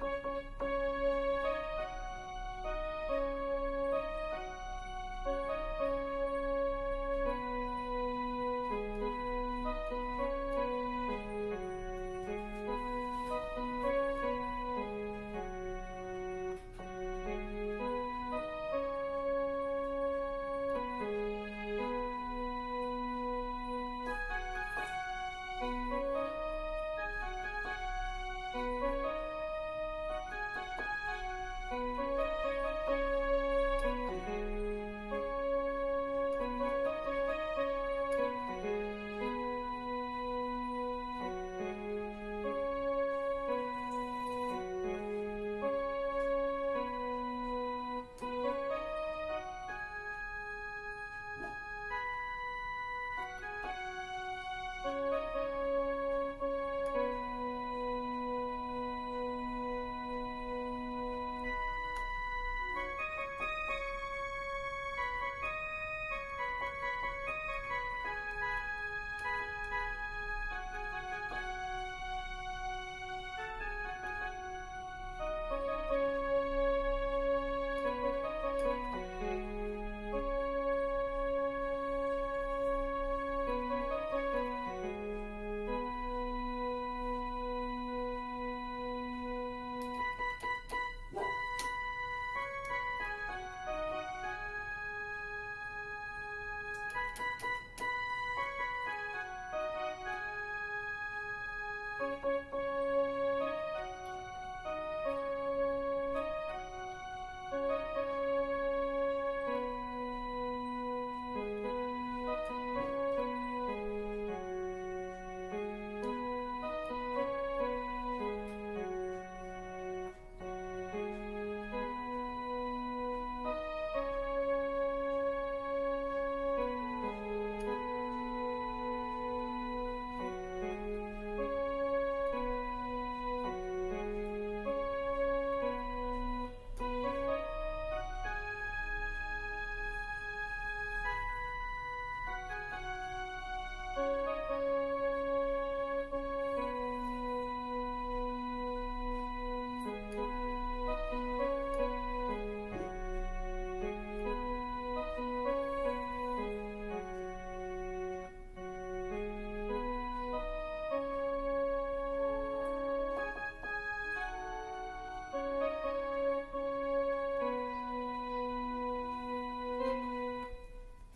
Música